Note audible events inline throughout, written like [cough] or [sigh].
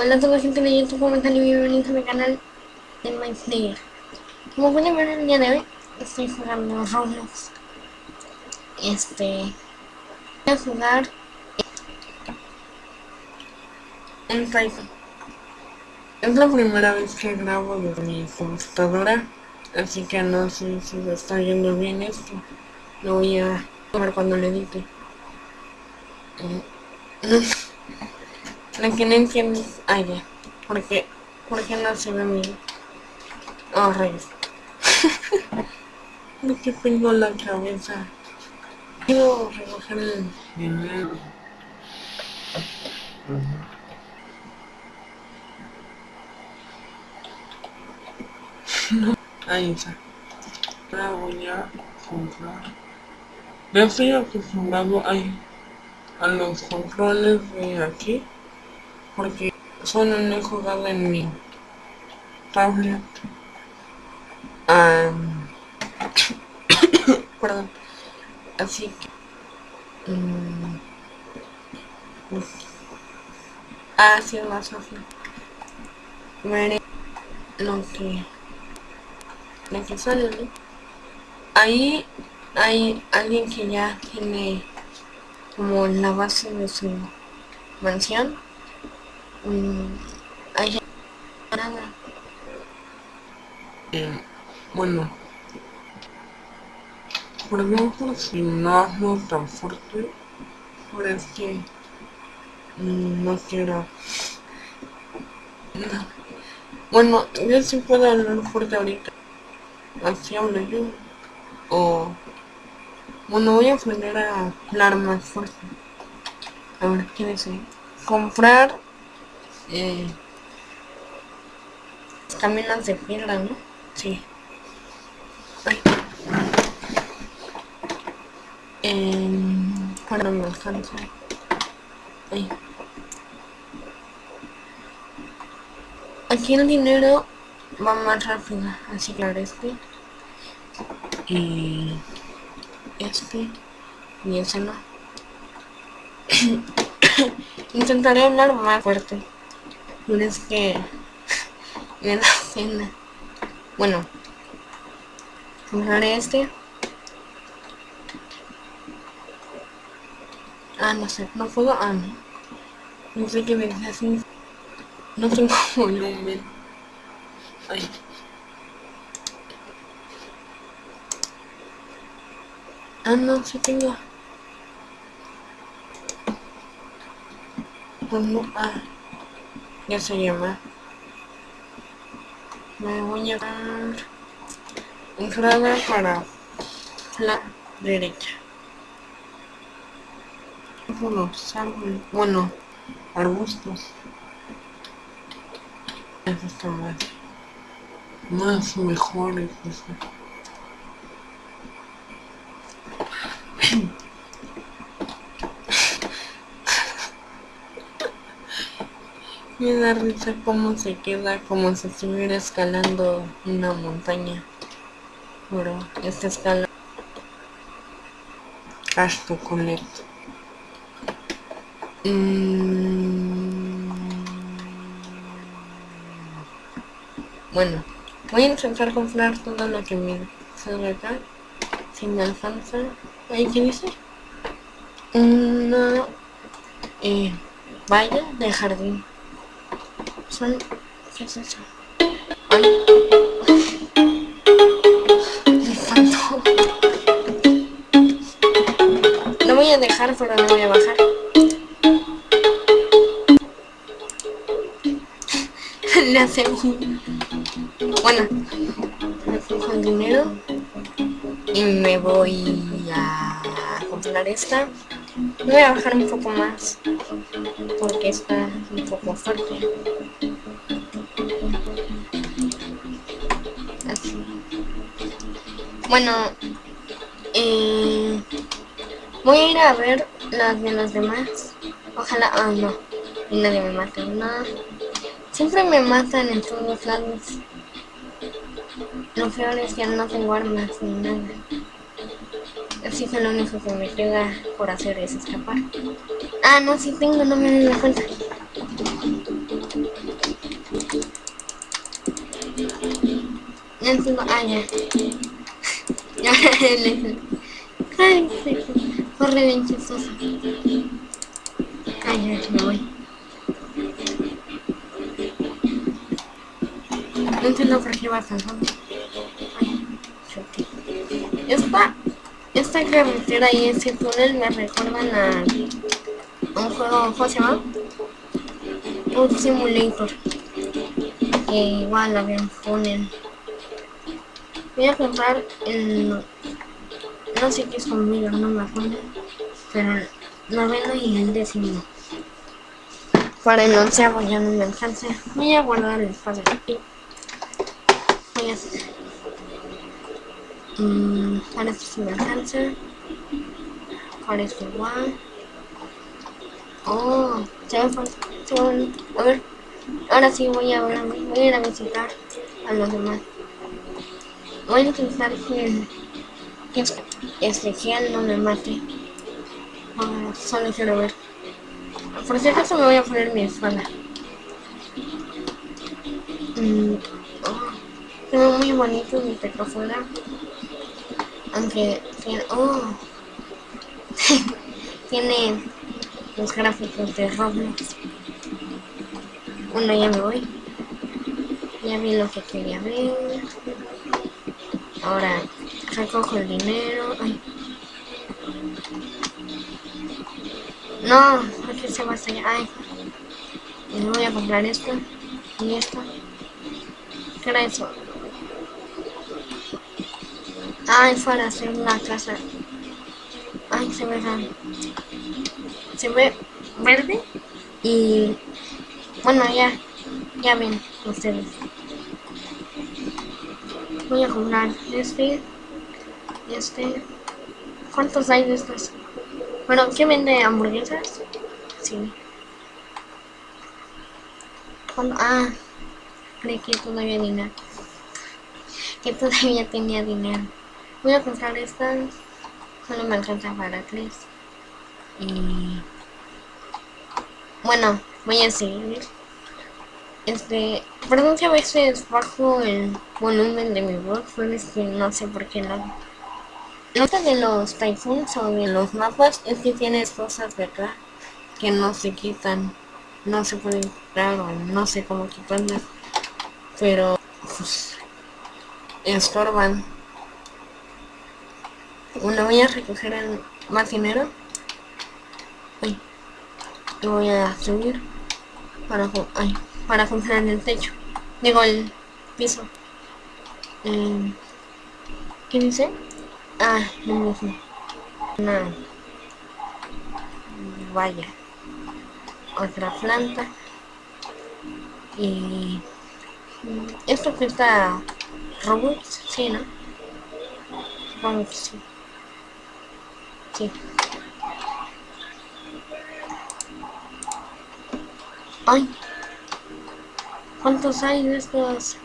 Hola a toda la gente de YouTube, ¿cómo están? Y bienvenidos a mi canal de Mindsnayer Como pueden ver el día de hoy, estoy jugando Roblox. Este... Voy a jugar... Un Typhoon Es la primera vez que grabo desde mi computadora Así que no sé si se está yendo bien esto. Lo voy a ver cuando lo edite [laughs] Lo que no entiendo es... Ah, ya. ¿Por qué? ¿Por qué no se ve mi...? Oh, rayos. ¿De qué tengo la cabeza? Quiero recoger el dinero. Ahí está. Ahora voy a comprar. Ya estoy acostumbrado ahí a los controles de aquí porque solo no he jugado en mi tablet. [coughs] perdón. Así que... Um, ah, sí, más fácil. Veré lo que... Lo que sale, ¿no? Ahí hay alguien que ya tiene como la base de su mansión Mm, hay nada. Eh, bueno, por ejemplo, si no hazlo tan fuerte, por es que mm, no quiero. No. Bueno, yo sí puedo hablar fuerte ahorita. Así hablo yo. O... Bueno, voy a aprender a hablar más fuerte. A ver, ¿qué dice? Comprar eh, caminos de piedra, ¿no? Sí. Ay. Bueno, me alcanza. Ay. Aquí el dinero va más rápido, así ahora este. Y este. Y ese no. [coughs] Intentaré hablar más fuerte. Es que me da pena. Bueno, compraré este. Ah, no sé, no puedo. Ah, no. No sé qué me dice así. No tengo [laughs] volumen. Ay. Ah, no, sí tengo. Pues no, ah ya se llama me voy a dar entrada para la derecha. Bueno, bueno arbustos. Eso está más más mejores eso. Me da risa cómo se queda como si estuviera escalando una montaña. Pero esta escala Casto con esto. Mm. Bueno, voy a intentar comprar todo lo que me salga acá. Si me alcanza. ¿Ahí qué dice? Una eh, valla de jardín son... ¿Qué es eso? Ay. Lo voy a dejar, pero no voy a bajar. [laughs] Le hace un... Bueno, me fijo el dinero. Y me voy a comprar esta. Voy a bajar un poco más porque está un poco fuerte. Bueno, voy a ir a ver las de los demás. Ojalá, ah, no, nadie me mate, no. Siempre me matan en todos lados. Lo peor es que no tengo armas ni nada. Así que lo único que me queda por hacer es escapar. Ah, no, sí tengo, no me doy cuenta. No tengo, ah, ya. Ay, sí, corre bien chistoso. Ay, ya, me voy. No entiendo por qué va. Esta, esta carretera y ese túnel me recuerdan a un juego, ¿cómo se llama? Un simulator. Que igual había un túnel. Voy a comprar el... No sé qué es conmigo, no me acuerdo. Pero el noveno y el décimo. Para el onceavo ya no me alcanza. Voy a guardar el espacio aquí. Voy a hacer... Mm, para esto sí me alcanza. Para esto igual. Oh, se me falta. A ver. Ahora sí voy a ir a visitar a los demás. Voy a intentar que, que este gel no me mate. Ah, solo quiero ver. Por si acaso me voy a poner mi espalda. Mm, oh, se ve muy bonito mi tecofuera. Aunque tiene... Oh, [laughs] tiene los gráficos de Roblox. Bueno, ya me voy. Ya vi lo que quería ver. Ahora recojo el dinero. Ay. No, porque se va hasta allá. Ay. Y voy a comprar esto. Y esto. ¿Qué era eso? Ay, para hacer una casa. Ay, se ve. Se ve verde. Y bueno, ya. Ya ven ustedes voy a comprar este este ¿cuántos hay de estos? bueno, ¿qué vende hamburguesas? sí. Ah creí que todavía dinero. Que todavía tenía dinero. Voy a comprar estas. Solo me alcanza para tres. Y bueno voy a seguir este, perdón que a veces bajo el volumen de mi voz, pero es que no sé por qué no. Nota de los typhoons o de los mapas es que tienes cosas de acá que no se quitan, no se pueden quitar o no sé cómo quitarlas, pero pues, estorban. Bueno, voy a recoger el más dinero. y voy a subir para... Ay, para comprar el techo. Digo, el piso. Eh, ¿Qué dice? Ah, lo mismo. Una... Vaya. Otra planta. Y... Esto cuesta robots, sí, ¿no? Supongo que sí. Sí. ¿Cuántos hay de estos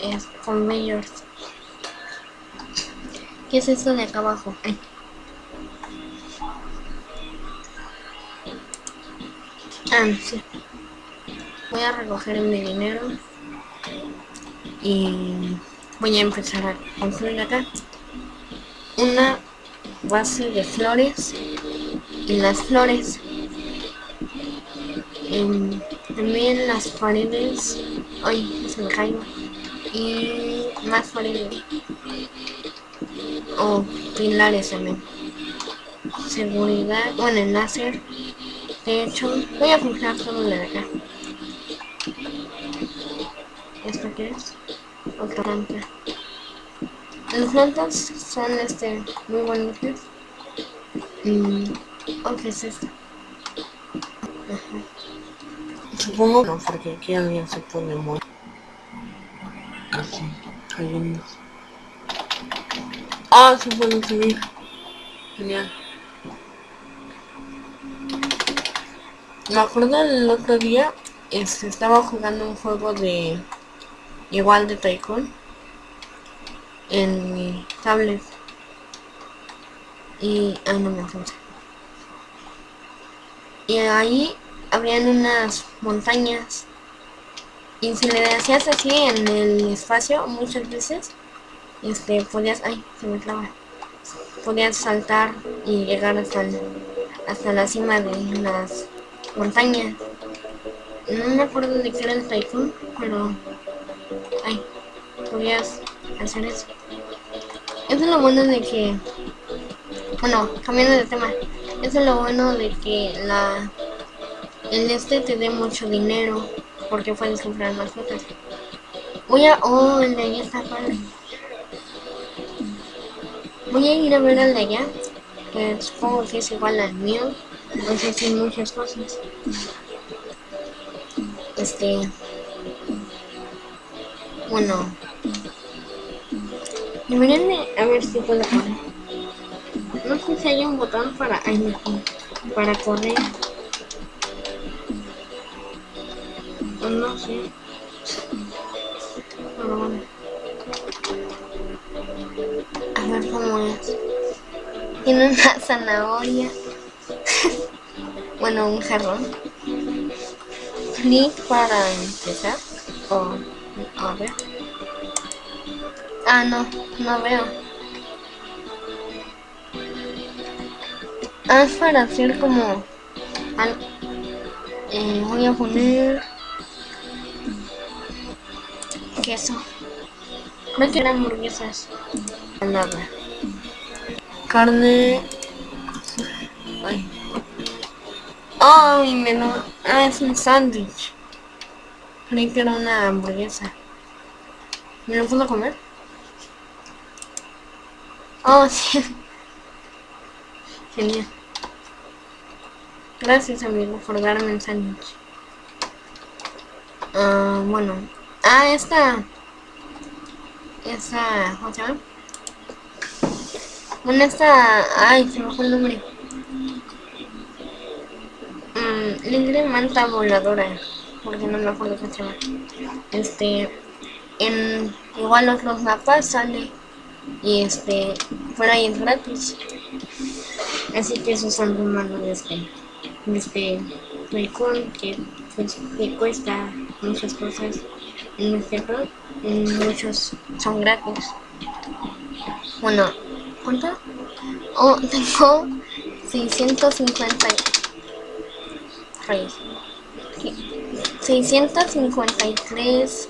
es, conveyors? ¿Qué es esto de acá abajo? Ah, sí. Voy a recoger mi dinero y voy a empezar a construir acá una base de flores y las flores en también las paredes. Ay, se me caigo. Y más paredes. O pilares también. Seguridad. Bueno, el láser. De hecho, voy a comprar todo lo de acá. ¿Esto qué es? Otra planta. Las plantas son este muy bonitas. Mm, ¿O qué es esto? Supongo no, porque aquí alguien se pone muy así, cayendo. Ah, se puede subir. Genial. Me acuerdo el otro día, este, estaba jugando un juego de igual de Tycoon en mi tablet y ah no me acuerdo y ahí habían unas montañas Y si le hacías así en el espacio muchas veces, este, podías, ay, se me clava, podías saltar y llegar hasta, hasta la cima de las montañas. No me acuerdo de qué era el tycoon, pero, ay, podías hacer eso. Eso es lo bueno de que, bueno, cambiando de tema, eso es lo bueno de que la, el este te dé mucho dinero porque puedes comprar más cosas. Voy a... Oh, el de allá está padre. Voy a ir a ver al de allá, que supongo que es igual al mío. No sé muchas cosas. Este... Bueno... Deberían de... A ver si puedo correr. No sé si hay un botón para... Para correr. No sé. Pero bueno. A ver cómo es. Tiene una [laughs] zanahoria. bueno, un jarrón. Clic para empezar. O, a ver. Ah, no, no veo. Ah, es para hacer como... Eh, voy a poner queso. No quiero hamburguesas. Nada. Carne. Ay. Ay, menú. Ah, es un sándwich. Creí que era una hamburguesa. ¿Me lo puedo comer? Oh, [laughs] sí. Genial. Gracias, amigo, por darme el sándwich. Ah, bueno. Ah, esta. Esa. ¿Cómo se llama? Bueno, esta. Ay, se me fue el nombre. Mmm, manta voladora. Porque no me acuerdo cómo se llama. Este. Igual otros mapas sale. Y este. Fuera ahí es gratis. Así que esos son los malos de este. De este. que, pues, que cuesta muchas cosas en juego muchos son gratis. Bueno ¿cuánto? oh [laughs] tengo 650 653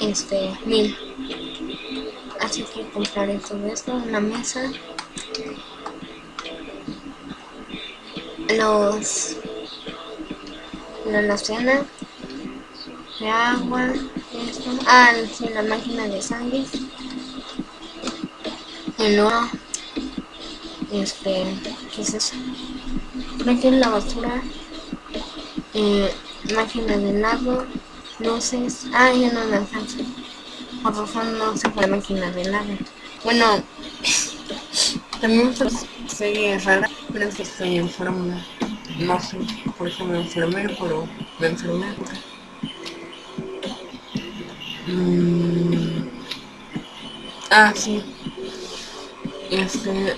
este mil. Así que compraré todo esto una mesa. Los la alacena de agua, esto, ah, sí, la máquina de sangre, el oro, este, ¿qué es eso? Creo que la basura, eh, máquina de helado, luces, ah, ya no me alcanza, por razón no sé la máquina de helado. Bueno, [laughs] también pues, rara, pero estoy enferma, no sé por qué me enfermé, pero me enfermé. Mm. Ah, sí. Este...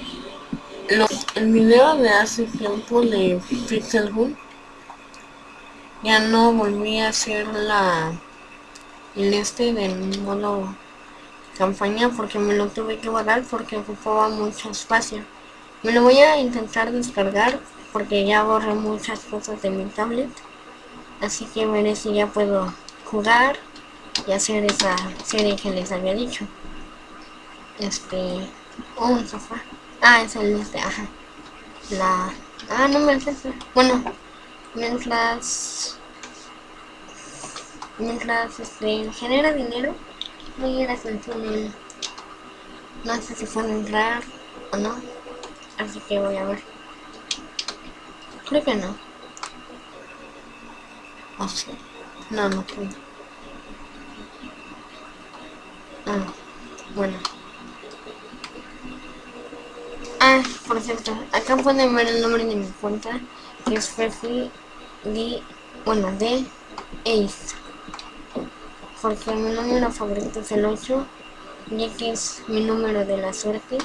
el video de hace tiempo de Pixel Hunt ya no volví a hacer la el este del modo campaña porque me lo tuve que guardar porque ocupaba mucho espacio me lo voy a intentar descargar porque ya borré muchas cosas de mi tablet así que veré si ya puedo jugar y hacer esa serie que les había dicho. Este... Oh, un sofá. Ah, es el este, ajá. La... Ah, no me alcanza. Bueno, mientras... Mientras este, genera dinero, voy a ir a sentir No sé si puedo entrar o no. Así que voy a ver. Creo que no. O sí. No, no puedo. Ah, bueno. Ah, por cierto, acá pueden ver el nombre de mi cuenta, que es Fefi de, bueno, de Ace. Porque mi número favorito es el 8, ya que es mi número de la suerte.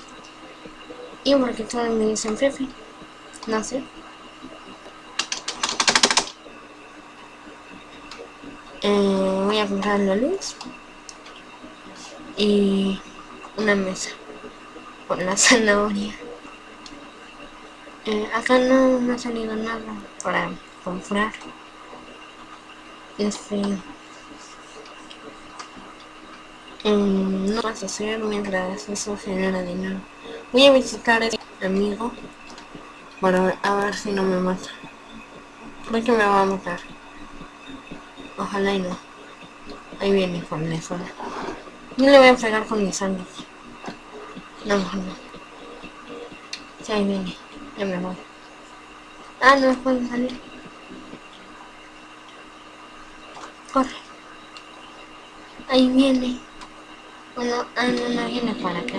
Y porque todos me dicen Fefi, no sé. voy a comprar la luz y una mesa con la [laughs] zanahoria. Eh, acá no, no ha salido nada para comprar. Este... no vas a hacer mientras eso genera dinero. Voy a visitar a este amigo para ver, a ver si no me mata. Creo que me va a matar. Ojalá y no. Ahí viene con la. Yo le voy a pegar con mis sangre. No, no. Sí, ahí viene. Ya me voy. Ah, no puedo salir. Corre. Ahí viene. Bueno, ah, no, no viene para acá.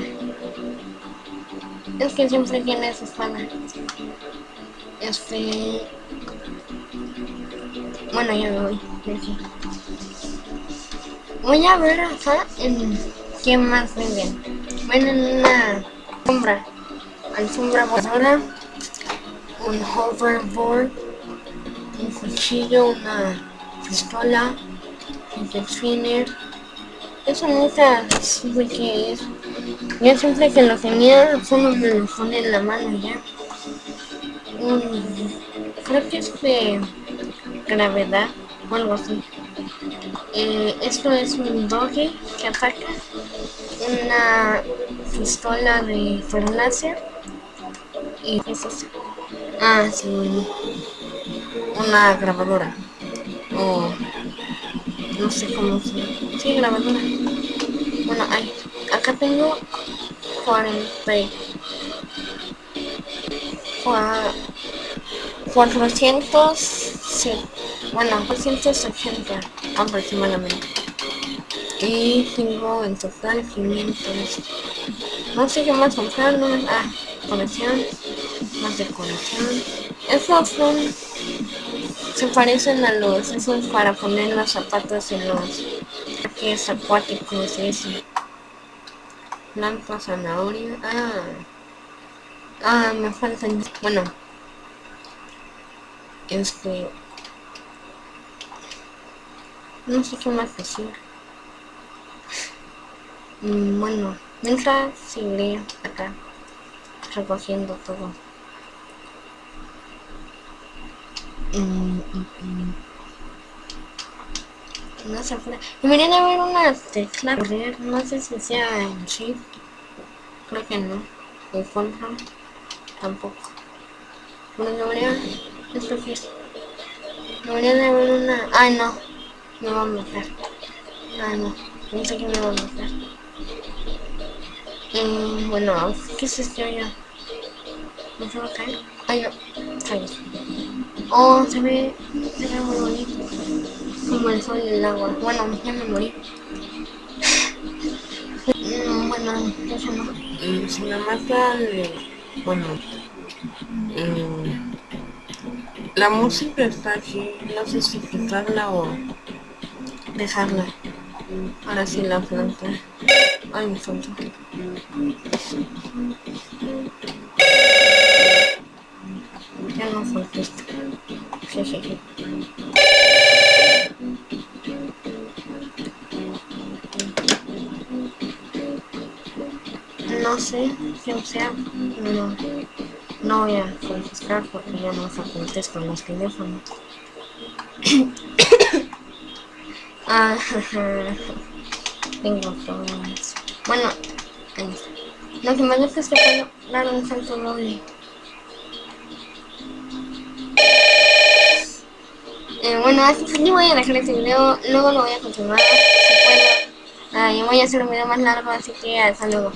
Es que siempre tiene su espada. Este... Bueno, ya me voy. Voy a ver acá en qué más venden. Venden una sombra. Alfombra voladora. Un hoverboard. Un cuchillo, una pistola. Un spinner eso nunca supe que es. Yo siempre que lo tenía, solo me lo pone en la mano ya. creo que es de gravedad o algo así. Eh, esto es un doggy que ataca. Una pistola de láser. Y es eso. Ah, sí. Una grabadora. O no sé cómo se sí grabadora bueno ahí acá tengo 40 400 sí, bueno 480 aproximadamente y tengo en total 500 no sé qué más comprar no ah colección más decoración esos son se parecen a los esos para poner los zapatos en los es acuáticos eso. Planta zanahoria ah ah me faltan bueno este no sé qué más decir mm, bueno mientras seguiré acá recogiendo todo Mm, mm. No puede. Deberían haber una tecla correr, no sé si sea en shift. Creo que no. En control tampoco. Bueno, debería. Esto que es. Debería de haber una. Ay no. Me va a matar. Ay no. No sé qué me va a matar. Mm, bueno, ¿qué es esto ya? ¿No se va a caer? Ay no. Caí. Oh, se ve, se ve muy bonito. Como el sol y el agua. Bueno, ya me morí. Mm, bueno, eso no. Mm, si me mata, bueno, eh, la música está aquí, no sé si quitarla o dejarla. Ahora sí la planta. Ay, me falta. Ya no falta esto. No sé quién sea, no, no voy a contestar porque ya no se con los teléfonos. [coughs] ah, [laughs] tengo problemas. Bueno, lo que me gusta es que puedo dar un salto doble. Eh, bueno, así que voy a dejar este video, luego lo voy a continuar, si puedo. Ah, yo voy a hacer un video más largo, así que hasta luego.